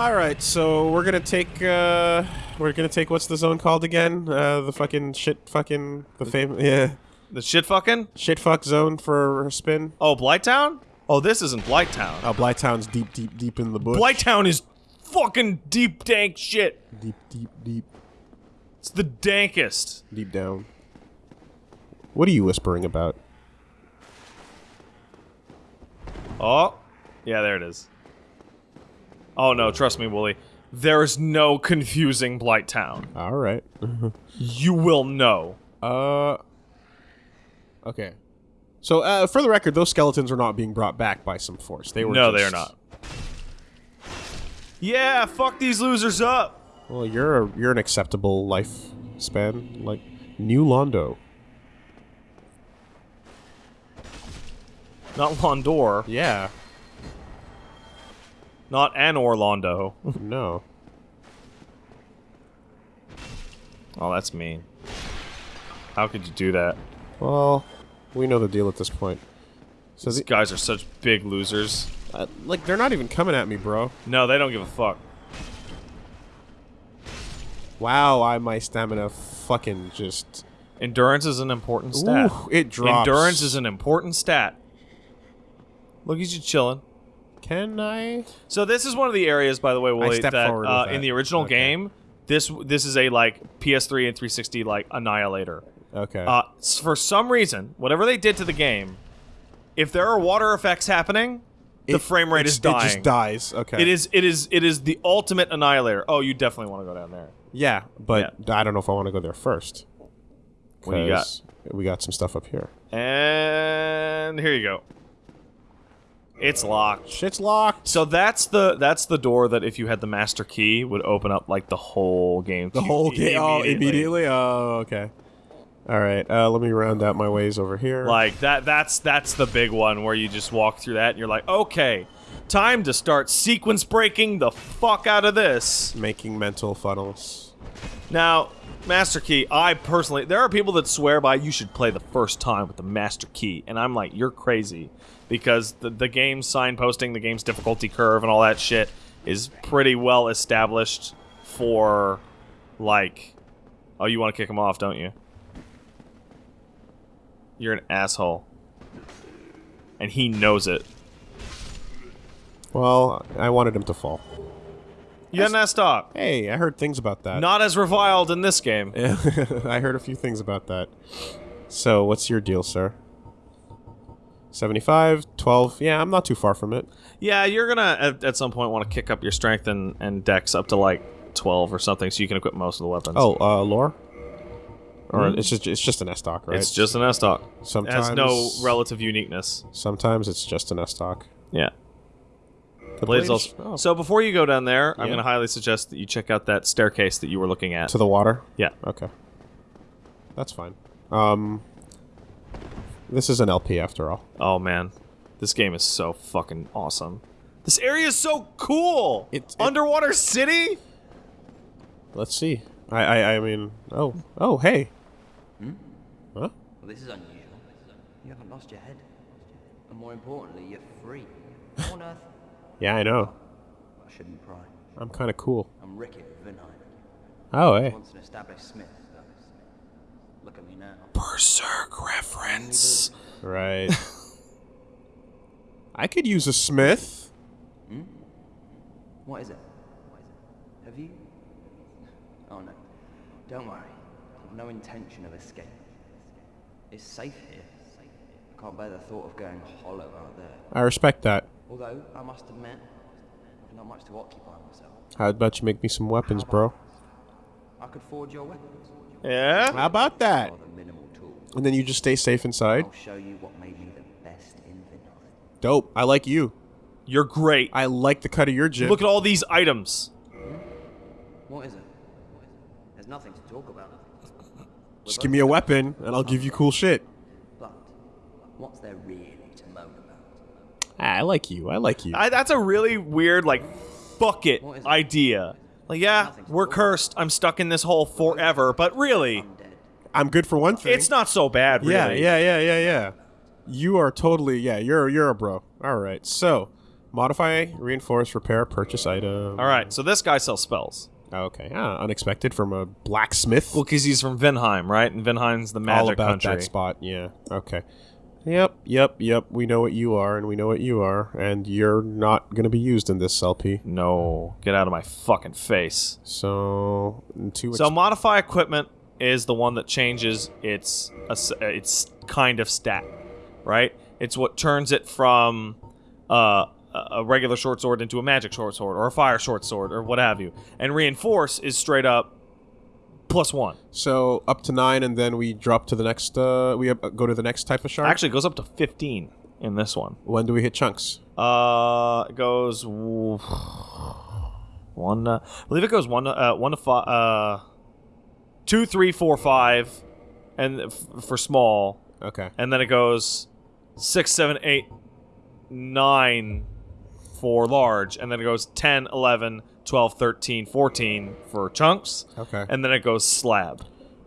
All right, so we're gonna take uh, we're gonna take what's the zone called again? Uh, the fucking shit, fucking the fame, yeah, The shit fucking? shit fuck zone for a spin. Oh, Blighttown? Oh, this isn't Blighttown. Oh, Blighttown's deep, deep, deep in the bush. Blighttown is fucking deep dank shit. deep, deep, deep, It's the dankest. deep down. What are you whispering about? Oh, yeah, there it is. Oh no, trust me, Wooly. There's no confusing Blight Town. All right. You will know. uh. Okay. So, uh, for the record, those skeletons are not being brought back by some force. They were. No, just- they are not. Yeah, fuck these losers up. Well, you're a, you're an acceptable lifespan, like New Londo. Not Londor. Yeah. Not an Orlando. No. oh, that's mean. How could you do that? Well, we know the deal at this point. So, These the, guys are such big losers. uh, like, they're not even coming at me, bro. No, they don't give a fuck. Wow, I my stamina fucking just. Endurance is an important stat. Ooh, it drops. Endurance is an important stat. Look at you chilling. Can I? So this is one of the areas, by the way, Willie, that, forward uh, that. in the original Okay. game, this this is a like PS3 and 360 like annihilator. Okay. Uh, for some reason, whatever they did to the game, if there are water effects happening, the It- frame rate is dying. It just dies. Okay. It is it is it is the ultimate annihilator. Oh, you definitely want to go down there. Yeah, but I don't know if I want to go there first. What do you got? We got some stuff up here. And here you go. It's locked. Shit's locked. So that's the that's the door that if you had the master key would open up like the whole game. The whole game. Oh, immediately. Oh, okay. All right. Uh, let me round out my ways over here. Like that that's that's the big one where you just walk through that and you're like, okay, time to start sequence breaking the fuck out of this. making mental funnels. Now, master key, I personally there are people that swear by you should play the first time with the master key, and I'm like, you're crazy. Because the the game's signposting, the game's difficulty curve and all that shit is pretty well established for like Oh, you want to kick him off, don't you? You're an asshole. And he knows it. Well, I wanted him to fall. You ass stop. Hey, I heard things about that. Not as reviled in this game. I heard a few things about that. So, what's your deal, sir? 75, 12. Yeah, I'm not too far from it. Yeah, you're gonna at, at some point want to kick up your strength and, and dex up to like 12 or something so you can equip most of the weapons. Oh, uh, lore? Or it's just it's just an S stock, right? It's just an S stock. It sometimes has no relative uniqueness. Sometimes it's just an S stock. Yeah. The Blades blade is- also. oh, So before you go down there, I'm gonna highly suggest that you check out that staircase that you were looking at. to the water. yeah. Okay, that's fine. Um, this is an LP after all. Oh man, this game is so fucking awesome. This area is so cool. It's it- Underwater city. Let's see. I I, I mean, oh oh hey. Hmm? Huh? Well, this is unusual. You haven't lost your head. And more importantly, you're free. On earth? Yeah, I know. I shouldn't pry. I'm kind of cool. I'm Rickert Vinheim. Oh hey. Once an established smith. Look at me now. Berserk reference. Right. I could use a smith. What is it? What is it? Have you? Oh no. Don't worry. I've no intention of escape. It's safe here. I can't bear the thought of going hollow out there. I respect that. Although, I must admit, I've not much to occupy myself. How about you make me some weapons, bro? I could forge your weapons. Yeah. How about that? Or the minimal tools. And then you just stay safe inside. I'll show you what made me the best. Dope. I like you. You're great. I like the cut of your jib. Look at all these items. What is it? There's nothing to talk about. Just give me a weapon, and I'll give you cool shit. But what's there really to moan about? Ah, I like you. I like you. I, that's a really weird, like, fuck it it? idea. Like, yeah, we're talk cursed. I'm stuck in this hole forever. But really, I'm good for one thing. it's not so bad. Really. Yeah, yeah, yeah, yeah, yeah. You are totally yeah. You're you're a bro. All right. So, Modify, reinforce, repair, purchase item. All right, so this guy sells spells. Okay. Ah, unexpected from a blacksmith. Well, because he's from Vinheim, right? And Vinheim's the magic All about country. that spot. Yeah. Okay. Yep. Yep. Yep. We know what you are, and we know what you are, and you're not going to be used in this LP. No, get out of my fucking face. So, two. So modify equipment is the one that changes its its its kind of stat, right? It's what turns it from uh, a regular short sword into a magic short sword or a fire short sword or what have you. And reinforce is straight up plus one. So up to nine, and then we drop to the next. Uh, we up, go to the next type of shark. Actually, it goes up to fifteen in this one. when do we hit chunks? Uh, it goes one. Uh, I believe it goes one. Uh, one to five. Uh, two, three, four, five, and f- for small, Okay. and then it goes six, seven, eight, nine for large, and then it goes 10, 11, 12, 13, 14 for chunks, Okay. and then it goes slab.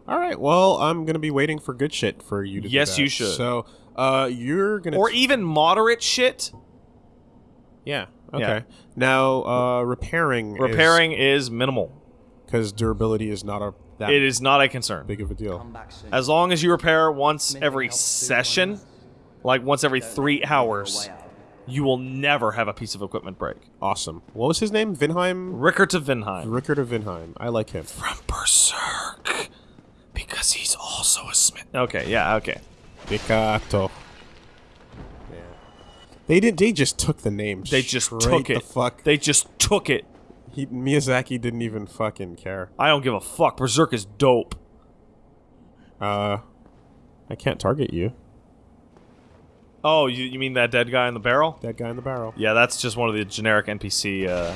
All right. Well, I'm gonna be waiting for good shit for you to. do Yes, that. you should. So, uh, you're gonna. Or even moderate shit. yeah. Okay. Now, uh, repairing. Repairing is minimal. because durability is not a that It is not a concern. big of a deal. Come back soon. As long as you repair once Anything every session, like once every three let me feel hours, way out. You will never have a piece of equipment break. Awesome. What was his name? Vinheim. Ricker of Vinheim. Rickard of Vinheim. I like him. From Berserk. Because he's also a smith. Okay, yeah, okay. Pikato. Yeah. They did. They just took the name. They just straight took the it. fuck. They just took it. He, Miyazaki didn't even fucking care. I don't give a fuck. Berserk is dope. Uh, I can't target you. Oh, you, you mean that dead guy in the barrel? That guy in the barrel. Yeah, that's just one of the generic NPC, uh,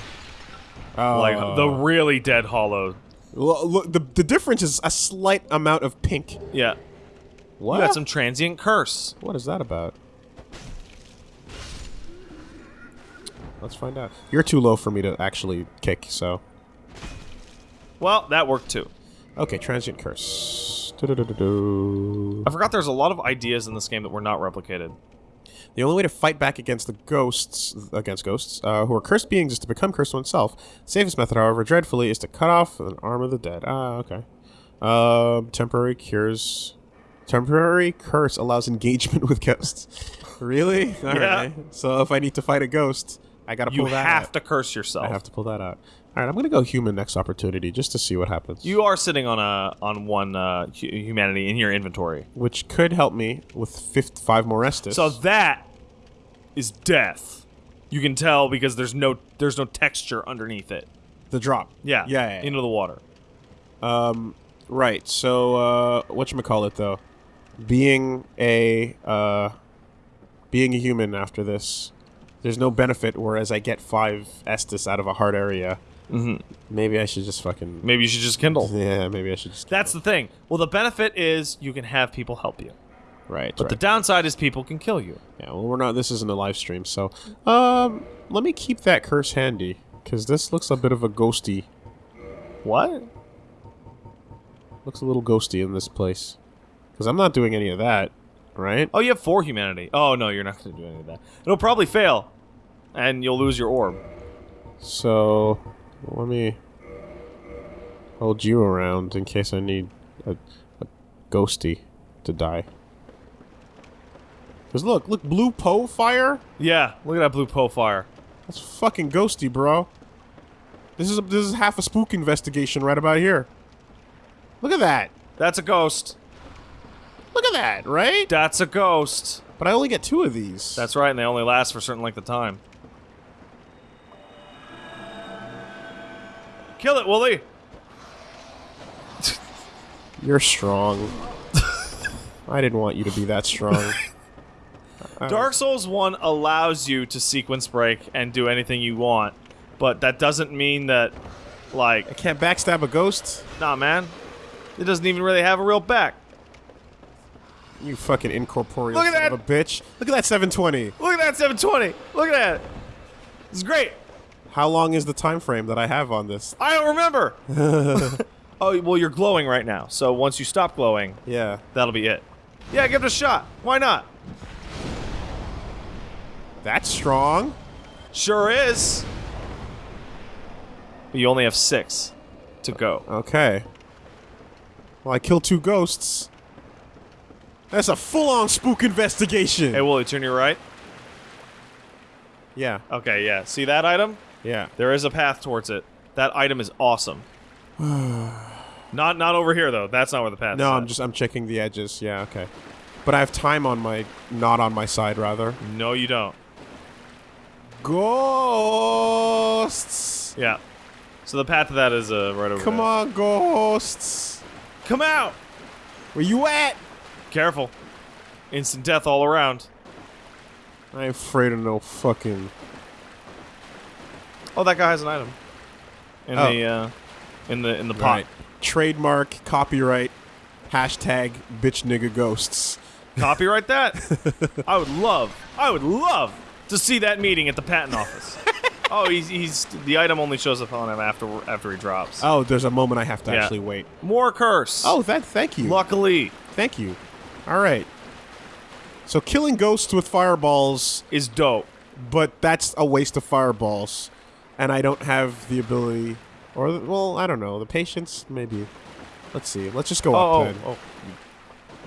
Oh. like the really dead hollow. L- look, the the difference is a slight amount of pink. Yeah. What? You got some transient curse. What is that about? Let's find out. You're too low for me to actually kick, so. Well, that worked too. Okay, transient curse. Du-du-du-du-du. I forgot there's a lot of ideas in this game that were not replicated. The only way to fight back against the ghosts, against ghosts, uh, who are cursed beings, is to become cursed oneself. Safest method, however, dreadfully, is to cut off an arm of the dead. Ah, okay. Um, temporary cures. Temporary curse allows engagement with ghosts. really? All Yeah. right. So if I need to fight a ghost, I gotta pull You that have out. to curse yourself. I have to pull that out. All right, I'm gonna go human next opportunity just to see what happens. You are sitting on a on one uh, hu- humanity in your inventory. which could help me with fifth, five more Estus. So that is death. You can tell because there's no there's no texture underneath it. the drop. Yeah. Yeah. yeah, yeah. Into the water. Um, right. So, uh, what you call it though? Being a uh, being a human after this, there's no benefit. Whereas I get five Estus out of a hard area. Mhm. Maybe I should just fucking. Maybe you should just kindle. Yeah, maybe I should just. That's the thing. Well, the benefit is you can have people help you. right. But right. the downside is people can kill you. yeah. Well, we're not. This isn't a live stream, so um, let me keep that curse handy because this looks a bit of a ghosty. What? Looks a little ghosty in this place. Because I'm not doing any of that, right? Oh, you have four humanity. Oh no, you're not going to do any of that. It'll probably fail, and you'll lose your orb. So, let me hold you around in case I need a, a ghosty to die. Because look, look, blue Poe fire? Yeah, look at that blue Poe fire. That's fucking ghosty, bro. This is a, this is half a spook investigation right about here. Look at that. That's a ghost. Look at that, right? That's a ghost. But I only get two of these. That's right, and they only last for a certain length of time. Kill it, Wooly. You're strong. I didn't want you to be that strong. Uh, Dark Souls 1 allows you to sequence break and do anything you want, but that doesn't mean that, like... I can't backstab a ghost. nah, man. It doesn't even really have a real back. You fucking incorporeal Look at son that. of a bitch. Look at that 720. Look at that 720. Look at that. It's great. How long is the time frame that I have on this? I don't remember. oh, well, you're glowing right now, so once you stop glowing, Yeah. that'll be it. Yeah, give it a shot. Why not? That's strong. Sure is. But you only have six to go. Okay. Well, I killed two ghosts. That's a full-on spook investigation. Hey, Wooly, turn your right. yeah, Okay, yeah. See that item? Yeah. There is a path towards it. That item is awesome. not not over here though. That's not where the path is. No, at. I'm just I'm checking the edges. Yeah, okay. But I have time on my not on my side rather. No, you don't. Ghosts. Yeah. So the path to that is uh, right over Come there. on, ghosts. Come out! Where you at? Careful. Instant death all around. I ain't afraid of no fucking. Oh, that guy has an item. In Oh. the uh, in the in the pot. Right. Trademark, copyright, hashtag bitch nigga ghosts. Copyright that. I would love, I would love to see that meeting at the patent office. oh, he's, he's the item only shows up on him after after he drops. Oh, there's a moment I have to Yeah. actually wait. More curse. Oh, that. Thank you. luckily Thank you. All right. So killing ghosts with fireballs, is dope. but that's a waste of fireballs, and I don't have the ability, or well, I don't know, the patience maybe. Let's see. Let's just go Oh, up oh, then. oh, you,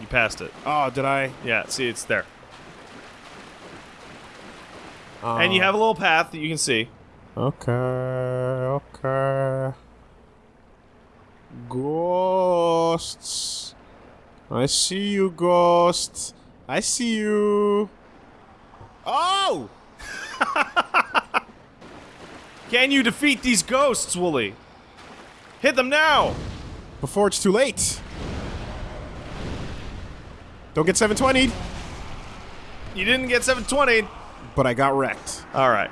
you passed it. Oh, did I? Yeah, see, it's there. Uh, and you have a little path that you can see. Okay. Okay. Ghosts. I see you, ghosts. I see you. Oh! Can you defeat these ghosts, Wooly? Hit them now! Before it's too late. Don't get 720, You didn't get 720. but I got wrecked. All right.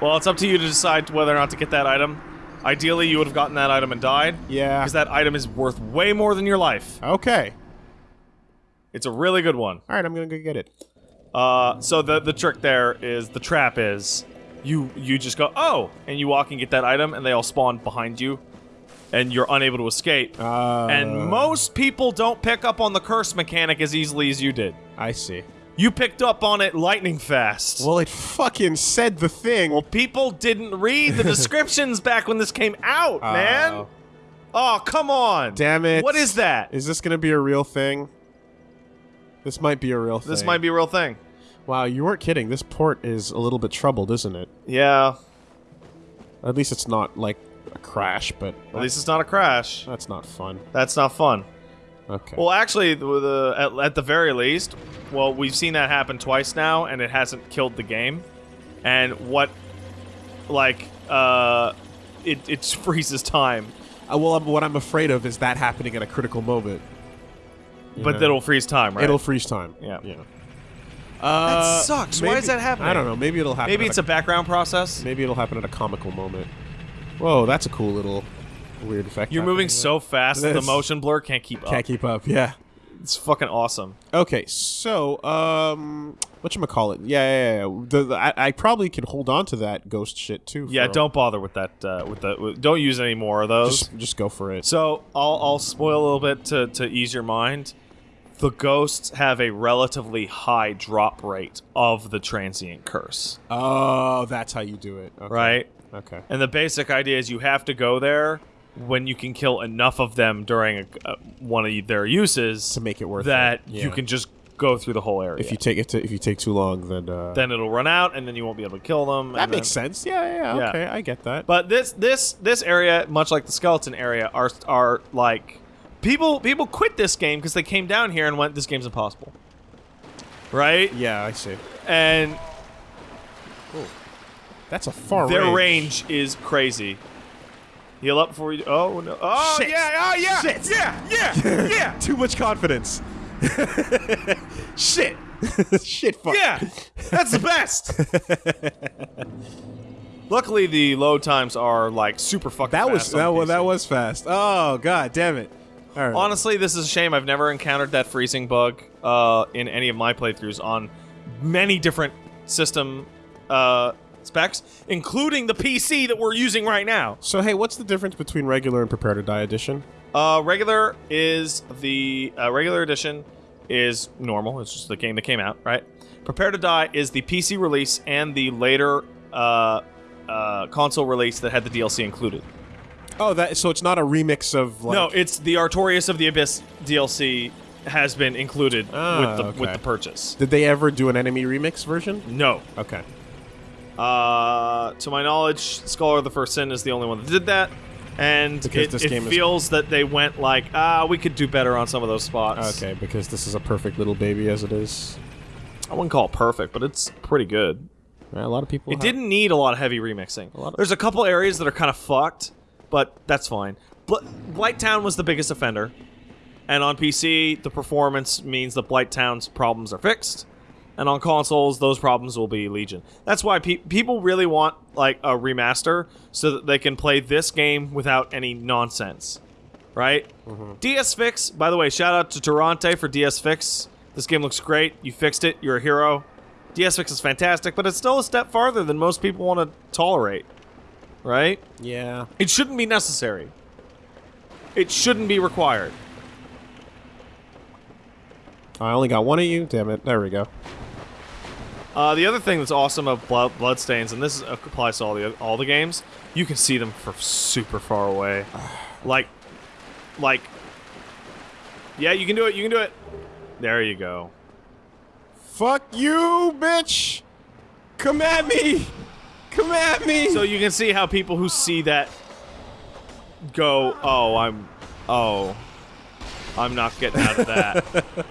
Well, it's up to you to decide whether or not to get that item. Ideally, you would have gotten that item and died. Yeah. Because that item is worth way more than your life. Okay. It's a really good one. All right, I'm gonna go get it. Uh, so the the trick there is the trap is you you just go oh and you walk and get that item and they all spawn behind you, and you're unable to escape. Uh, and most people don't pick up on the curse mechanic as easily as you did. I see. You picked up on it lightning fast. Well, it fucking said the thing. Well, people didn't read the descriptions back when this came out, man. Oh. Oh, come on. Damn it. What is that? Is this gonna be a real thing? This might be a real thing. This might be a real thing. Wow, you weren't kidding. This port is a little bit troubled, isn't it? Yeah. At least it's not like a crash, but At least it's not a crash. that's not fun. That's not fun. Okay. Well, actually, the, at, at the very least, well, we've seen that happen twice now, and it hasn't killed the game. And what, like, uh, it, it freezes time, Uh, well, I'm, what I'm afraid of is that happening at a critical moment. But know? that'll freeze time, right? it'll freeze time. Yeah. Yeah. Uh, sucks. Why is that happening? I don't know. Maybe it'll happen. Maybe it's a background process. maybe it'll happen at a comical moment. Whoa, that's a cool little weird effect. You're moving there. so fast that the motion blur can't keep up. Can't keep up. Yeah. It's fucking awesome. Okay, so um, what you call it? Yeah, yeah, yeah. The, the, I, I probably can hold on to that ghost shit too. Yeah, for- don't bother with that. Uh, with the with, don't use any more of those. just just go for it. So I'll I'll spoil a little bit to to ease your mind. The ghosts have a relatively high drop rate of the transient curse, Oh, that's how you do it. Okay. right? Okay. And the basic idea is you have to go there when you can kill enough of them during a, uh, one of their uses To make it worth that it. you can just go through the whole area. If you take it to, if you take too long, then uh, then it'll run out, and then you won't be able to kill them. that makes then- sense. Yeah, yeah, Yeah. Okay, I get that. But this this this area, much like the skeleton area, are are like people people quit this game because they came down here and went, "This game's impossible." Right? yeah, I see. And That's a far their range. range is crazy. Heal up before you. Oh no! Oh Shit. yeah! Oh yeah! Shit. Yeah! Yeah! Yeah! Too much confidence. Shit. Shit. Fuck. yeah! That's the best. Luckily, the load times are like super fucking. That was that was that was fast. Oh god, damn it. Right. Honestly, this is a shame. I've never encountered that freezing bug uh, in any of my playthroughs on many different system uh, specs, including the PC that we're using right now. So hey, what's the difference between regular and prepare to die edition? Uh, regular is the uh, regular edition is normal. It's just the game that came out, right? Prepare to Die is the PC release and the later uh, uh, console release that had the DLC included. Oh, that so it's not a remix of like no, it's the Artorias of the Abyss DLC has been included Ah, with the with the purchase. Did they ever do an enemy remix version? No. Okay. Uh, to my knowledge, Scholar of the First Sin is the only one that did that. And Because it, it feels that they went like, ah, we could do better on some of those spots. Okay, because this is a perfect little baby as it is. I wouldn't call it perfect, but it's pretty good. A lot of people. It have- didn't need a lot of heavy remixing. A lot of- There's a couple areas that are kind of fucked, but that's fine. Bl- Blighttown was the biggest offender, and on PC, the performance means that Blighttown's problems are fixed, and on consoles, those problems will be legion. That's why pe- people really want like a remaster so that they can play this game without any nonsense, right? Mm-hmm. DS Fix. By the way, shout out to Durante for DS Fix. This game looks great. You fixed it. You're a hero. DS Fix is fantastic, but it's still a step farther than most people want to tolerate, right? Yeah. It shouldn't be necessary. It shouldn't be required. I only got one of you. Damn it. There we go. Uh, the other thing that's awesome of Blood, Bloodstains, and this is- applies to all the all the games, you can see them from super far away. like, like, yeah, you can do it. You can do it. There you go. Fuck you, bitch! Come at me! Come at me! So you can see how people who see that go, oh, I'm, oh, I'm not getting out of that.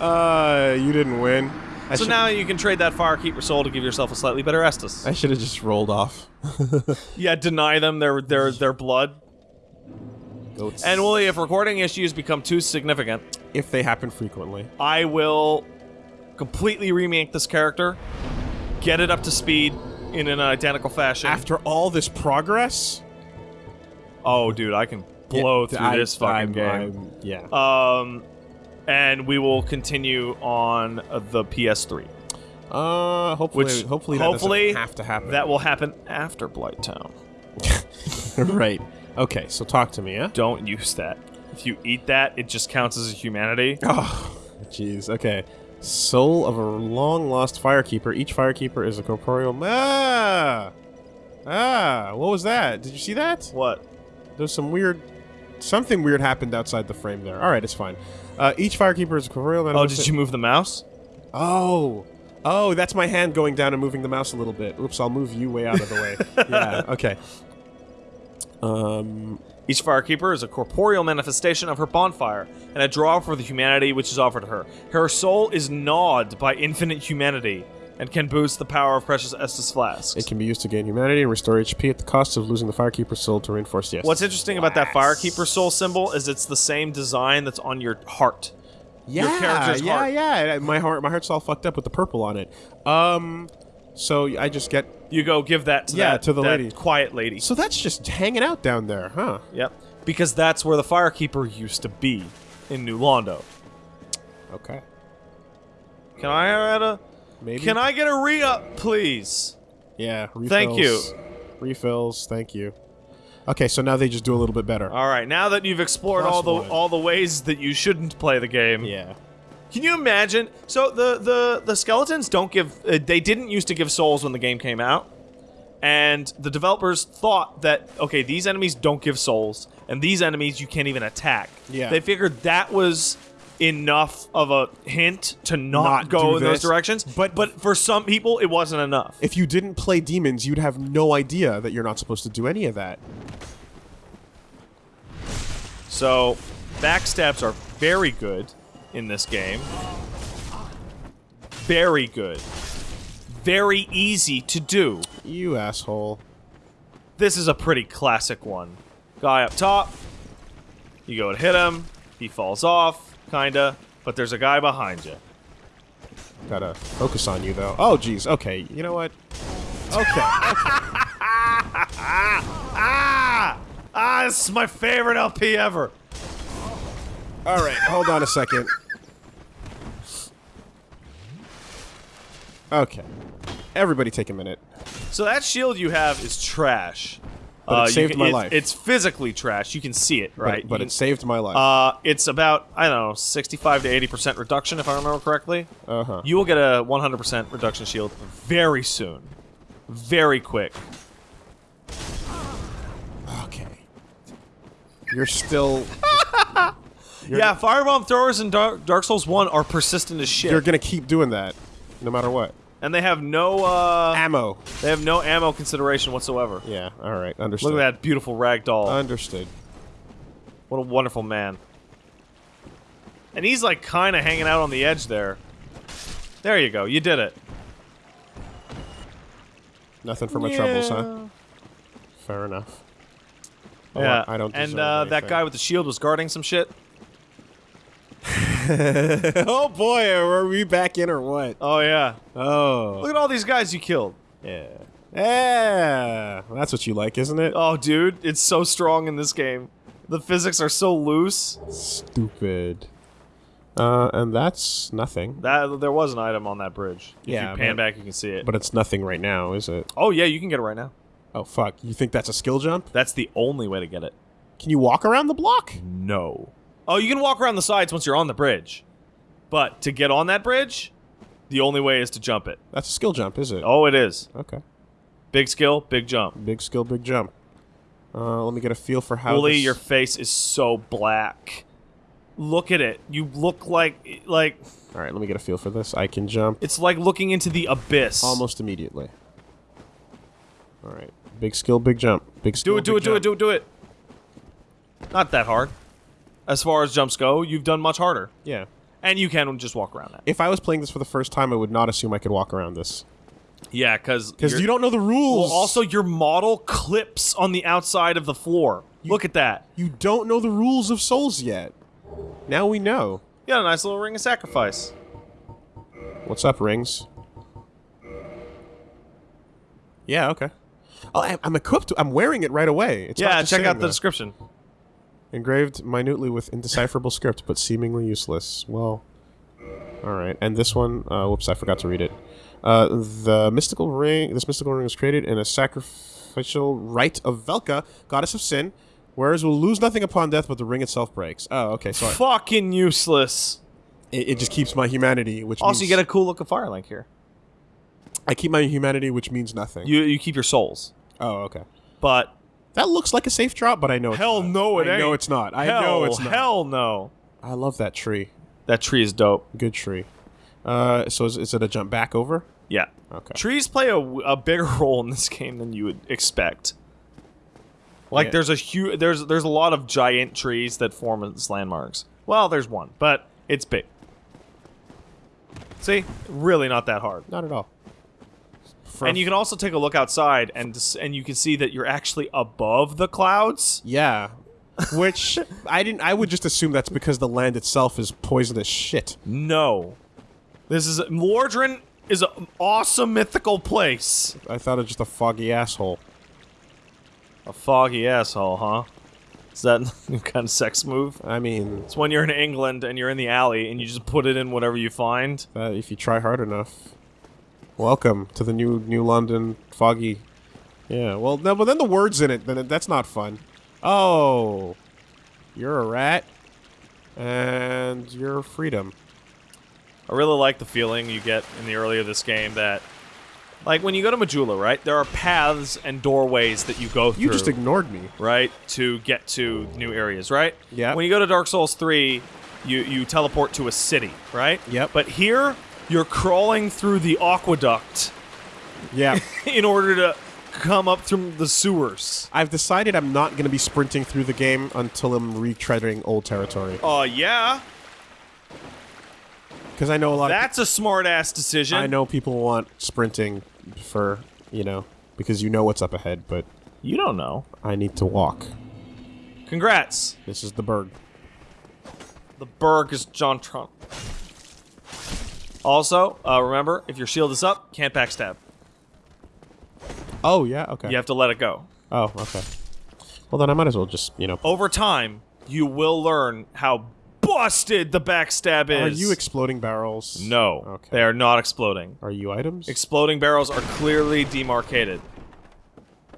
uh, you didn't win. I so now you can trade that Firekeeper soul to give yourself a slightly better Estus. I should have just rolled off. Yeah, deny them their their their blood. Goats. And Willie, if recording issues become too significant, if they happen frequently. I will completely remake this character, get it up to speed in an identical fashion. After all this progress, oh, dude, I can blow Yeah, through I- this fucking I'm- game. I'm- yeah. Um, and we will continue on uh, the PS3. Uh, hopefully, Which hopefully, that hopefully have to happen. That will happen after Blighttown. right. Okay, so talk to me, yeah. Don't use that. If you eat that, it just counts as a humanity. Oh, jeez. Okay. Soul of a long lost firekeeper. Each firekeeper is a corporeal. Ah, ah. What was that? Did you see that? What? There's some weird, something weird happened outside the frame there. All right, it's fine. Uh, each firekeeper is a corporeal. Oh, did you move the mouse? Oh. Oh, that's my hand going down and moving the mouse a little bit. Oops, I'll move you way out of the way. yeah, okay. Um, Each firekeeper is a corporeal manifestation of her bonfire, and a draw for the humanity which is offered to her. Her soul is gnawed by infinite humanity, and can boost the power of precious Estus flasks. it can be used to gain humanity and restore HP at the cost of losing the firekeeper's soul to reinforce the What's interesting about that firekeeper soul symbol is it's the same design that's on your heart. yeah, your character's yeah, heart. yeah. My heart, my heart's all fucked up with the purple on it. Um, so I just get. You go give that to Yeah, that, to the that lady. quiet lady. So that's just hanging out down there, huh? Yep. Because that's where the firekeeper used to be in New Londo. Okay. Can I add a? Maybe. Can I get a re-up, please? Yeah. Refills, Thank you. Refills. Thank you. Okay, so now they just do a little bit better. All right. Now that you've explored Plus all the one. all the ways that you shouldn't play the game, yeah. Can you imagine? So the the the skeletons don't give. Uh, they didn't used to give souls when the game came out, and the developers thought that okay, these enemies don't give souls, and these enemies you can't even attack. Yeah. They figured that was enough of a hint to not, Not go in those directions. But- but for some people, it wasn't enough. If you didn't play demons, you'd have no idea that you're not supposed to do any of that. So backstabs are very good in this game. Very good. Very easy to do. You asshole. This is a pretty classic one. Guy up top. You go and hit him. He falls off, kinda. But there's a guy behind you. Gotta focus on you though. Oh, jeez. Okay. You know what? Okay. Ah! Ah, this is my favorite LP ever. All right. Hold on a second. Okay. Everybody, take a minute. So that shield you have is trash. But it saved can- my it- life. It's physically trash. You can see it, right? But, You it saved my life. uh, it's about I don't know, 65 to 80 percent reduction, if I remember correctly. Uh huh. You will get a 100% reduction shield very soon. very quick. Okay. You're still. You're- yeah, firebomb throwers in Dark, Dark Souls 1 are persistent as shit. You're gonna keep doing that, no matter what. And they have no uh Ammo. they have no ammo consideration whatsoever. Yeah. All right. Understood. Look at that beautiful rag doll. Understood. what a wonderful man. And he's like kind of hanging out on the edge there. There you go. You did it. Nothing for my troubles, huh? Fair enough. Oh, Yeah. I don't. and uh, that guy with the shield was guarding some shit. oh boy, are we back in or what? Oh yeah. Oh. Look at all these guys you killed. Yeah. Yeah. That's what you like, isn't it? Oh, dude, it's so strong in this game. The physics are so loose. Stupid. Uh, and that's nothing. That there was an item on that bridge. If Yeah, you pan but- back, you can see it. But it's nothing right now, is it? oh yeah, you can get it right now. Oh fuck! You think that's a skill jump? That's the only way to get it. Can you walk around the block? No. Oh, you can walk around the sides once you're on the bridge. But to get on that bridge, the only way is to jump it. That's a skill jump, is it? Oh, it is. Okay. Big skill, big jump. Big skill, big jump. Uh, let me get a feel for how. Wooly, your face is so black. Look at it. You look like like All right, let me get a feel for this. I can jump it's like looking into the abyss. almost immediately. All right. Big skill, big jump. Big skill. Do it, do it, big do it, do it, do it. Not that hard. As far as jumps go, you've done much harder. Yeah. And you can just walk around that. If I was playing this for the first time, I would not assume I could walk around this Yeah, because because you don't know the rules. Well, also your model clips on the outside of the floor. Look at that. you don't know the rules of Souls yet. Now we know. You got a nice little ring of sacrifice. What's up, rings? Yeah. Okay. Oh, I'm equipped. I'm wearing it right away. It's yeah, check out the description. Engraved minutely with indecipherable script, but seemingly useless. Well, all right. And this one, uh, whoops, I forgot to read it. Uh, the mystical ring. This mystical ring was created in a sacrificial rite of Velka, goddess of sin. Whereas will lose nothing upon death, but the ring itself breaks. Oh, okay. So Fucking useless. it, it just keeps my humanity, which Also, means you get a cool looking fire link here. I keep my humanity, which means nothing. You you keep your souls, oh, okay. but That looks like a safe drop, but I know it's hell no, it I ain't. know it's not. I hell, know it's not. Hell no. I love that tree. That tree is dope. Good tree. Uh, so is, is it a jump back over? Yeah. Okay. Trees play a, a bigger role in this game than you would expect. Like Yeah. there's a huge there's there's a lot of giant trees that form as landmarks. Well, there's one, but it's big. See, really not that hard. Not at all. And you can also take a look outside and and you can see that you're actually above the clouds. yeah, which I didn't. I would just assume that's because the land itself is poisonous shit. No. This is Lordran is an awesome mythical place. I thought it was just a foggy asshole. A foggy asshole, huh? Is that kind of sex move? I mean, It's when you're in England and you're in the alley and you just put it in whatever you find. uh, if you try hard enough. Welcome to the new New London foggy. Yeah. Well, no, but then the words in it. Then it- that's not fun. Oh, you're a rat, and you're freedom. I really like the feeling you get in the early of this game that, like, when you go to Majula, right? There are paths and doorways that you go through. You just ignored me. right to get to new areas, right? Yeah. When you go to Dark Souls 3, you you teleport to a city, right? Yep. But here, you're crawling through the aqueduct Yeah. in order to come up through the sewers. I've decided I'm not going to be sprinting through the game until I'm retreading old territory. Oh, yeah. Because I know a lot That's a smart ass decision. I know people want sprinting for, you know, because you know what's up ahead, but You don't know. I need to walk. Congrats. This is the berg. The Berg is John Trump. Also, uh, remember, if your shield is up, can't backstab. Oh, yeah, okay. You have to let it go. Oh, okay. Well, then I might as well just, you know. Over time, you will learn how busted the backstab is. Are you exploding barrels? No, Okay. they are not exploding. Are you items? Exploding barrels are clearly demarcated.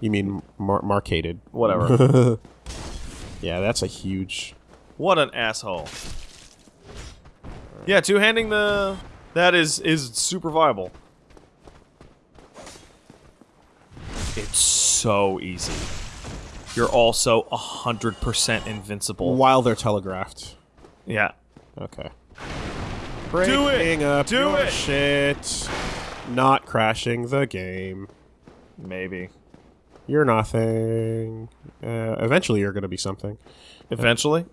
you mean mar- marcated. Whatever. Yeah, that's a huge... what an asshole. Yeah, two-handing the that is is super viable. It's so easy. You're also 100% invincible. While they're telegraphed. Yeah. Okay. Do it! Breaking up Do your it! shit. Not crashing the game. Maybe. You're nothing. Uh, eventually, you're gonna be something. Eventually.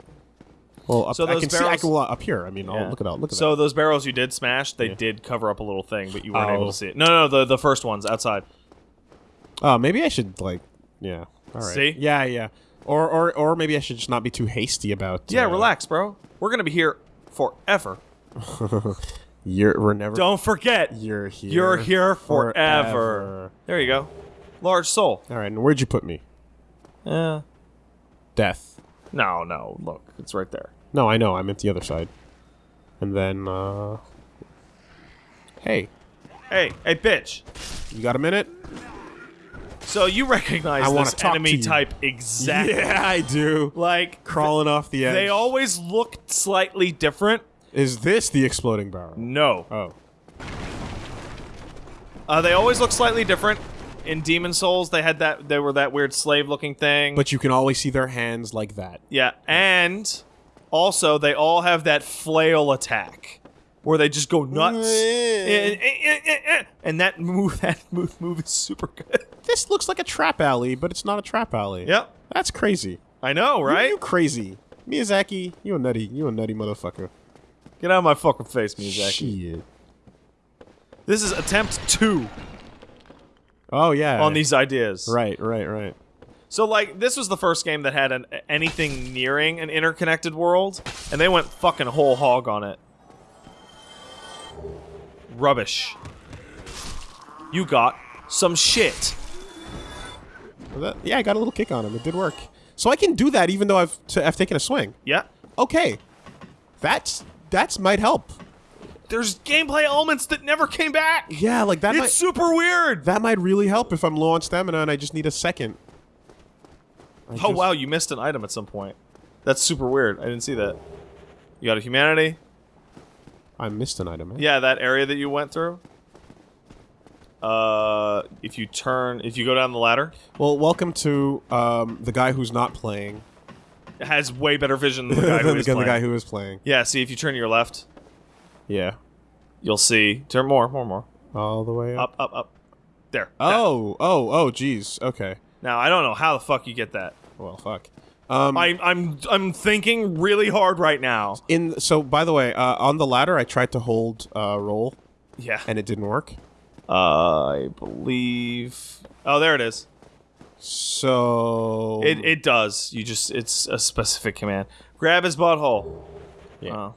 Well, up, So I those can see. I barrels- can well, up here. I mean, oh, Yeah. look at that. Look at So that. those barrels you did smash, they Yeah. did cover up a little thing, but you weren't able Oh. to see it. No, no, the the first ones outside. Oh, maybe I should like. Yeah. All right. See? Yeah, yeah. Or, or, or maybe I should just not be too hasty about. Yeah, uh, relax, bro. We're gonna be here forever. You're. We're never. Don't forget, You're here. you're here forever. forever. There you go. Large soul. All right. And where'd you put me? Yeah. Death. No, no. Look, it's right there. No, I know. I'm at the other side. And then. uh... Hey, Hey, hey, bitch. you got a minute? So you recognize I this talk to enemy type exactly? Yeah, I do. Like Crawling off the edge. They always look slightly different. Is this the exploding barrel? No. Oh. Uh, they always look slightly different. In Demon Souls, they had that. They were that weird slave-looking thing. But you can always see their hands like that. yeah, and also they all have that flail attack, where they just go nuts. and, and that move, that move, move is super good. This looks like a trap alley, but it's not a trap alley. Yep, That's crazy. I know, right? You crazy. Miyazaki, you a nutty. You a nutty motherfucker. Get out of my fucking face, Miyazaki. Shit. This is attempt two Oh, yeah. on these ideas. Right, right, right. So like this was the first game that had an anything nearing an interconnected world, and they went fucking whole hog on it. Rubbish. You got some shit. That- yeah, I got a little kick on him. It did work. So I can do that even though I've, t- I've taken a swing. Yeah. Okay. That's that's might help. There's gameplay elements that never came back. Yeah, like that It's might super weird. that might really help if I'm low on stamina and I just need a second. I Oh just- wow, you missed an item at some point. That's super weird. I didn't see that. You got a humanity? I missed an item. eh? Yeah, that area that you went through. Uh, if you turn, if you go down the ladder, Well, welcome to um, the guy who's not playing. has way better vision than the guy who is the, guy who is playing. Yeah, see if you turn to your left, Yeah. you'll see. Turn more, more, more. All the way up. Up, up, up. There. Oh, oh, oh, jeez. Okay. Now I don't know how the fuck you get that. Well, fuck. Um, I'm I'm I'm thinking really hard right now. in so by the way, uh, on the ladder, I tried to hold uh, roll Yeah. and it didn't work. Uh, I believe. Oh, there it is. So It it does. You just it's a specific command. Grab his butthole. Yeah. Oh.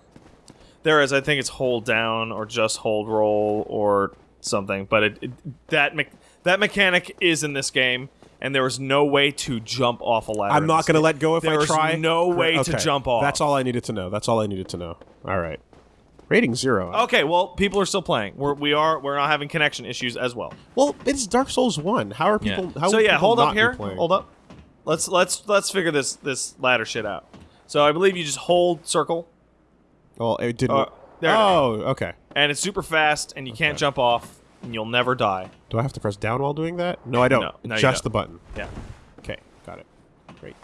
There is. I think it's hold down or just hold roll or something. But it, it that me- that mechanic is in this game, and there is no way to jump off a ladder. I'm not going to let go if There I is try. no way to jump off. That's all I needed to know. That's all I needed to know. All right. Rating zero. Okay, well, people are still playing. We're we are we're not having connection issues as well. Well, it's Dark Souls one. How are people? How so yeah, people hold up here. Hold up. Let's let's let's figure this this ladder shit out. So I believe you just hold circle, Well, it didn't. Uh, there oh, okay. and it's super fast, and you can't jump off, and you'll never die. Do I have to press down while doing that? No, I don't. No, no, Just don't. the button. Yeah. Okay, got it. Great.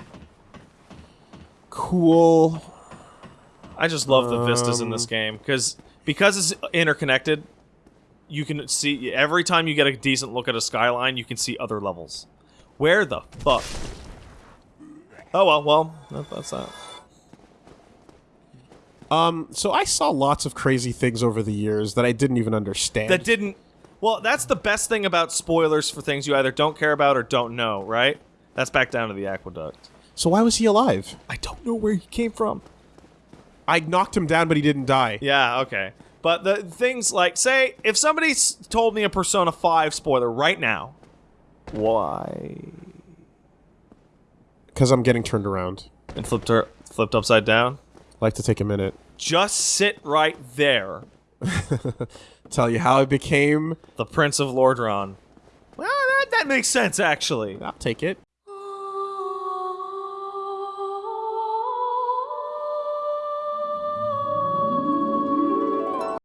Cool. I just love the vistas in this Um, game because because it's interconnected. You can see every time you get a decent look at a skyline, you can see other levels. Where the fuck? Oh well, well that, that's that. Um, so I saw lots of crazy things over the years that I didn't even understand. That didn't. Well, that's the best thing about spoilers for things you either don't care about or don't know, right? That's back down to the aqueduct. so why was he alive? I don't know where he came from. I knocked him down, but he didn't die. Yeah, okay. But the things like, say, if somebody told me a Persona 5 spoiler right now, why? Because I'm getting turned around. And flipped her, flipped upside down. I'd like to take a minute. Just sit right there. Tell you how I became. The Prince of Lordran. Well, that, that makes sense, actually. I'll take it.